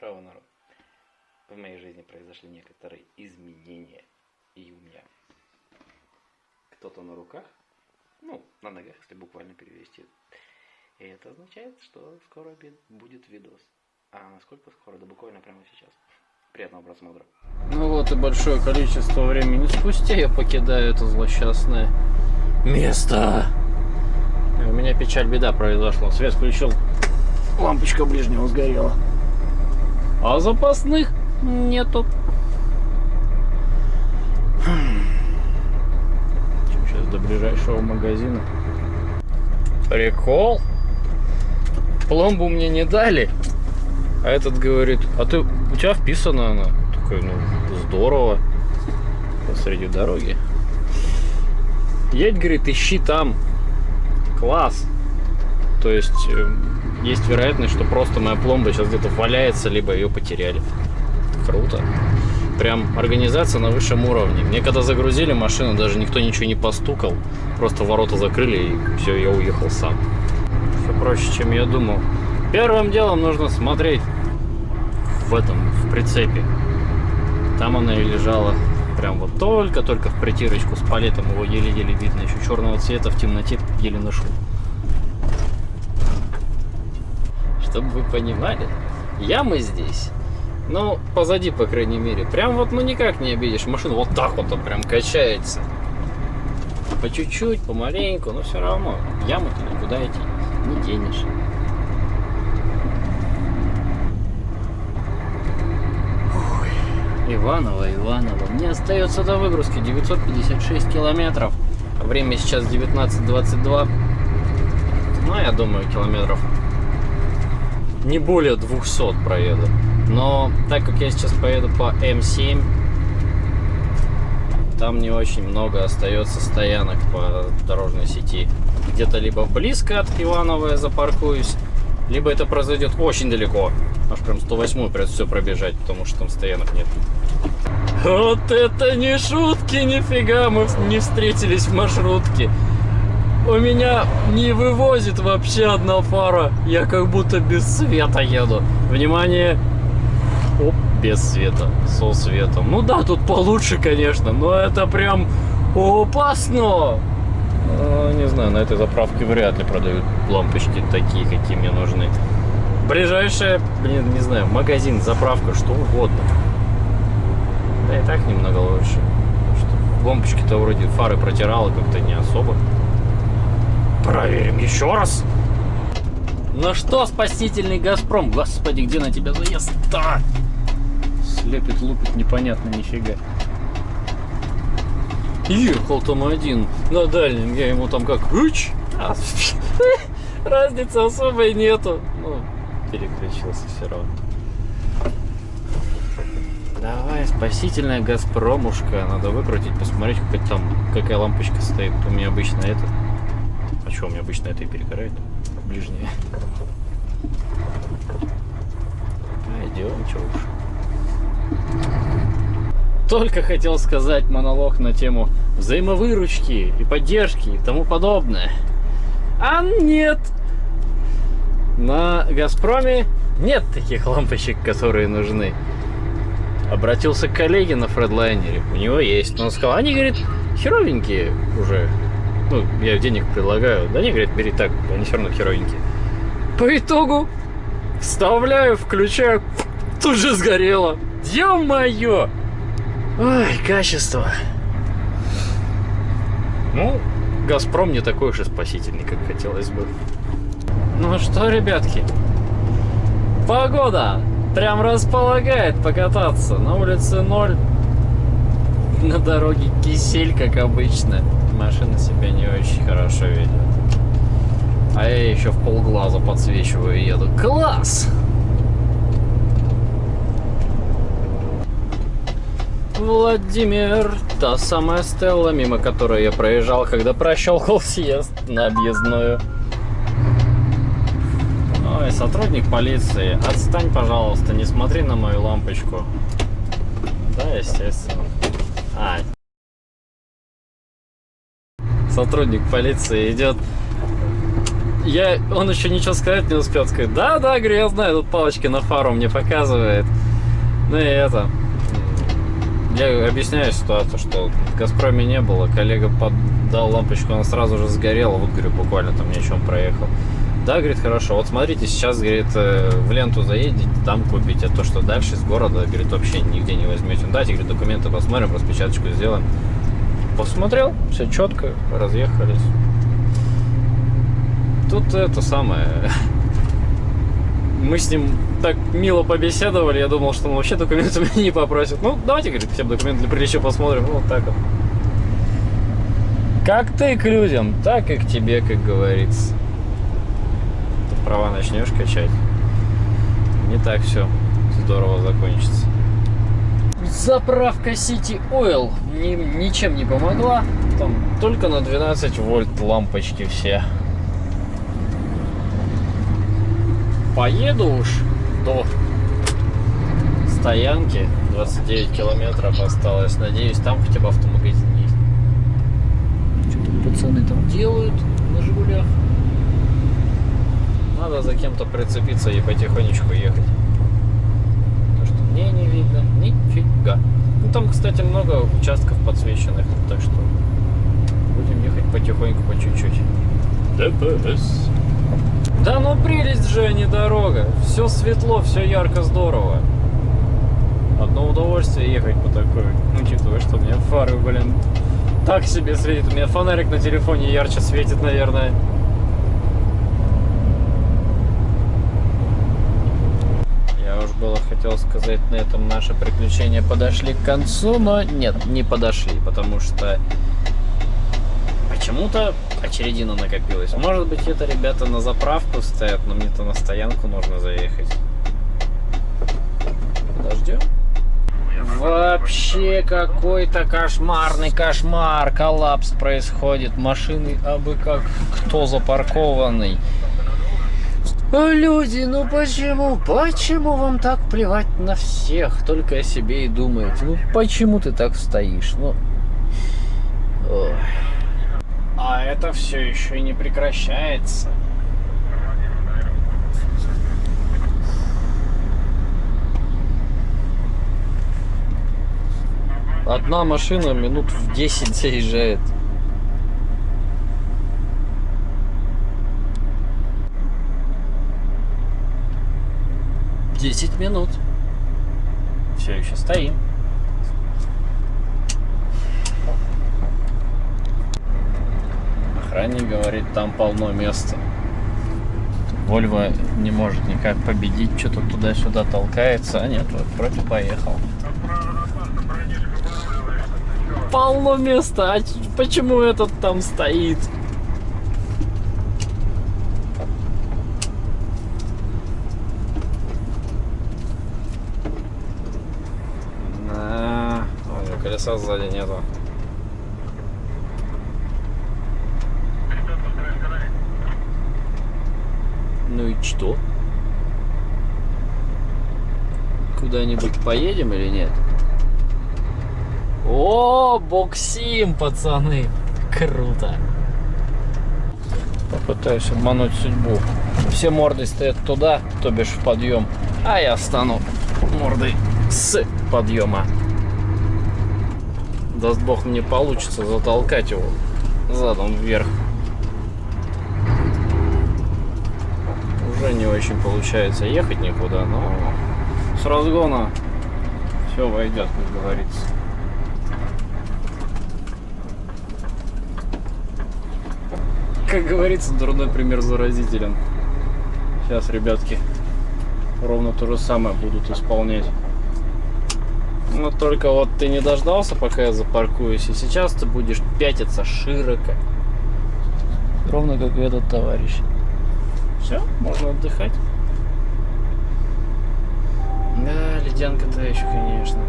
Народ. В моей жизни произошли некоторые изменения. И у меня кто-то на руках, ну, на ногах, если буквально перевести. И это означает, что скоро будет видос. А насколько скоро? Да буквально прямо сейчас. Приятного просмотра. Ну вот и большое количество времени спустя я покидаю это злосчастное место. У меня печаль беда произошла. Свет включил, лампочка ближнего сгорела. А запасных нету. Сейчас до ближайшего магазина. Прикол. Пломбу мне не дали. А этот говорит, а ты, у тебя вписана она. Такой, ну, здорово. Посреди дороги. Едь, говорит, ищи там. Класс. То есть, э, есть вероятность, что просто моя пломба сейчас где-то валяется, либо ее потеряли. Круто. Прям организация на высшем уровне. Мне когда загрузили машину, даже никто ничего не постукал. Просто ворота закрыли и все, я уехал сам. Все проще, чем я думал. Первым делом нужно смотреть в этом, в прицепе. Там она и лежала. Прям вот только-только в притирочку с палетом его еле-еле видно. Еще черного цвета в темноте еле нашел. Чтобы вы понимали, ямы здесь, ну, позади, по крайней мере, прям вот ну никак не обидишь. Машину вот так вот прям качается. По чуть-чуть, помаленьку, но все равно яму-то никуда идти не денешь. Иваново, Иваново. Мне остается до выгрузки 956 километров. Время сейчас 19.22. Ну, я думаю, километров не более 200 проеду. Но так как я сейчас поеду по М7, там не очень много остается стоянок по дорожной сети. Где-то либо близко от Иванова я запаркуюсь, либо это произойдет очень далеко. Аж прям 108 придется все пробежать, потому что там стоянок нет. Вот это не шутки, нифига, мы не встретились в маршрутке. У меня не вывозит вообще одна фара. Я как будто без света еду. Внимание! Оп, без света, со светом. Ну да, тут получше, конечно, но это прям опасно. Ну, не знаю, на этой заправке вряд ли продают лампочки такие, какие мне нужны. Ближайшая, блин, не знаю, магазин, заправка, что угодно. Да и так немного лучше. Лампочки-то вроде фары протирала как-то не особо. Проверим еще раз. Ну что, спасительный Газпром? Господи, где на тебя заезд-то? Слепит, лупит, непонятно нифига. Ехал там один на дальнем, я ему там как Уч! А, разницы особой нету. Ну, переключился все равно. Давай, спасительная Газпромушка. Надо выкрутить, посмотреть, какая там, какая лампочка стоит. У меня обычно это. Что, у меня обычно это и перегорает? Ближнее. Пойдем, что уж. Только хотел сказать монолог на тему взаимовыручки и поддержки и тому подобное. А нет! На Газпроме нет таких лампочек, которые нужны. Обратился к коллеге на Фредлайнере, у него есть. Но он сказал, они, говорит, херовенькие уже. Ну, я денег предлагаю. Да они, говорит, бери так, они все равно херовенькие. По итогу вставляю, включаю, тут же сгорело. Ё-моё! Ой, качество. Ну, Газпром не такой уж и спасительный, как хотелось бы. Ну что, ребятки, погода прям располагает покататься. На улице ноль, на дороге кисель, как обычно. Машина себя не очень хорошо ведет. А я еще в полглаза подсвечиваю и еду. Класс! Владимир, та самая Стелла, мимо которой я проезжал, когда прощелкал съезд на объездную. Ой, сотрудник полиции, отстань, пожалуйста, не смотри на мою лампочку. Да, естественно. А. Сотрудник полиции идет Я, он еще ничего сказать не успел сказать. Да, да, говорю, я знаю, тут палочки на фару мне показывает. Ну и это. Я объясняю ситуацию, что в Газпроме не было, коллега поддал лампочку, она сразу же сгорела, вот, говорю, буквально там ни о чем проехал. Да, говорит, хорошо, вот смотрите, сейчас, говорит, э, в ленту заедете, там купите, то, что дальше из города, говорит, вообще нигде не возьмете. Дайте, говорит, документы посмотрим, распечаточку сделаем. Посмотрел, все четко, разъехались. Тут это самое... Мы с ним так мило побеседовали, я думал, что он вообще документы меня не попросит. Ну, давайте, говорит, всем документы для приличия посмотрим. Ну, вот так вот. Как ты к людям, так и к тебе, как говорится. Ты права начнешь качать. Не так все здорово закончится. Заправка City Oil ни, ничем не помогла. Там только на 12 вольт лампочки все. Поеду уж до стоянки. 29 километров осталось. Надеюсь, там хотя бы автомагазин есть. Что-то пацаны там делают на Жигулях. Надо за кем-то прицепиться и потихонечку ехать. Мне не видно нифига. Ну там, кстати, много участков подсвеченных, так что будем ехать потихоньку, по чуть-чуть. ДПС. Да ну прелесть же, а не дорога. Все светло, все ярко, здорово. Одно удовольствие ехать по такой. Учитывая, что у меня фары, блин, так себе светит. У меня фонарик на телефоне ярче светит, наверное. Я уж было хотел сказать, на этом наши приключения подошли к концу, но нет, не подошли, потому что почему-то очередина накопилась. Может быть, это ребята на заправку стоят, но мне-то на стоянку нужно заехать. Подождем. Вообще какой-то кошмарный кошмар, коллапс происходит. Машины абы как кто запаркованный. Люди, ну почему? Почему вам так плевать на всех? Только о себе и думаете. Ну почему ты так стоишь? Ну... Ой. А это все еще и не прекращается. Одна машина минут в 10 заезжает. Десять минут. Все еще стоим. Охранник говорит, там полно места. Вольво не может никак победить, что-то туда-сюда толкается. А нет, вот вроде поехал. Полно места, а почему этот там стоит? На, колеса сзади нету. Ну и что? Куда-нибудь поедем или нет? О, боксим, пацаны! Круто! Попытаюсь обмануть судьбу. Все морды стоят туда, то бишь в подъем, а я стану мордой с подъема. Даст бог мне получится затолкать его задом вверх. уже не очень получается ехать никуда, но с разгона все войдет, как говорится. Как говорится, дурной пример заразителен. Сейчас, ребятки, ровно то же самое будут исполнять. Но только вот ты не дождался, пока я запаркуюсь, и сейчас ты будешь пятиться широко. Ровно как этот товарищ. Все, можно отдыхать. Да, ледянка-то еще, конечно.